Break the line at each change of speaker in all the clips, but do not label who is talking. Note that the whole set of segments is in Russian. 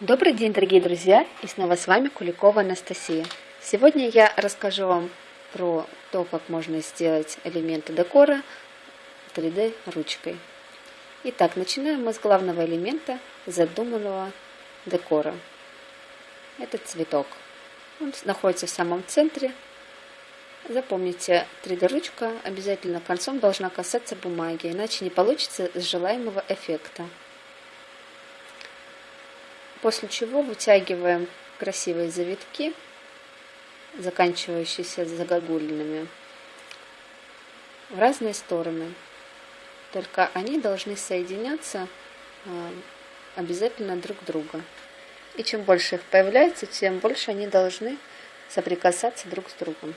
Добрый день, дорогие друзья! И снова с вами Куликова Анастасия. Сегодня я расскажу вам про то, как можно сделать элементы декора 3D ручкой. Итак, начинаем мы с главного элемента задуманного декора. Это цветок. Он находится в самом центре. Запомните, 3D ручка обязательно концом должна касаться бумаги, иначе не получится желаемого эффекта. После чего вытягиваем красивые завитки, заканчивающиеся загогулинами, в разные стороны. Только они должны соединяться а, обязательно друг друга. И чем больше их появляется, тем больше они должны соприкасаться друг с другом.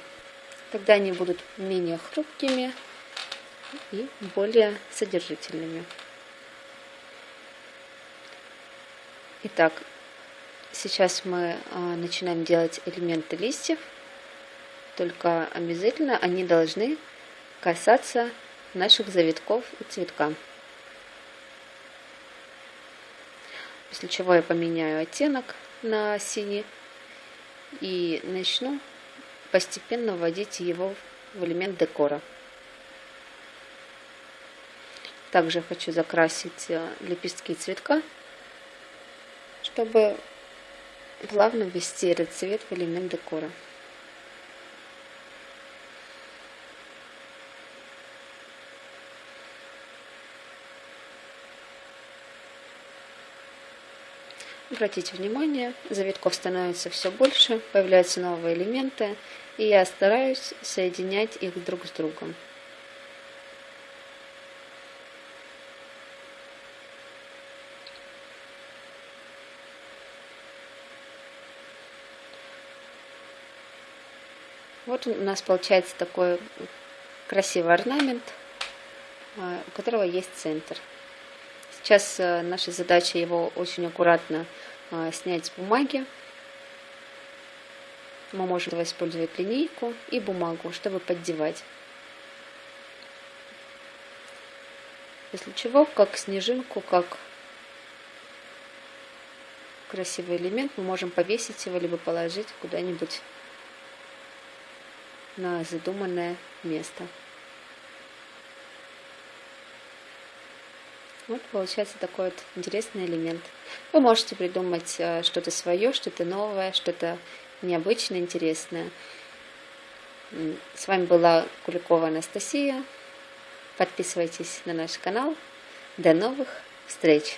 Тогда они будут менее хрупкими и более содержительными. Итак, сейчас мы а, начинаем делать элементы листьев, только обязательно они должны касаться наших завитков и цветка. После чего я поменяю оттенок на синий и начну постепенно вводить его в элемент декора. Также хочу закрасить а, лепестки цветка чтобы плавно ввести этот цвет в элемент декора. Обратите внимание, завитков становится все больше, появляются новые элементы, и я стараюсь соединять их друг с другом. Вот у нас получается такой красивый орнамент, а, у которого есть центр. Сейчас э, наша задача его очень аккуратно а, снять с бумаги. Мы можем использовать линейку и бумагу, чтобы поддевать. После чего, как снежинку, как красивый элемент, мы можем повесить его, либо положить куда-нибудь на задуманное место. Вот получается такой вот интересный элемент. Вы можете придумать э, что-то свое, что-то новое, что-то необычное, интересное. С вами была Куликова Анастасия. Подписывайтесь на наш канал. До новых встреч!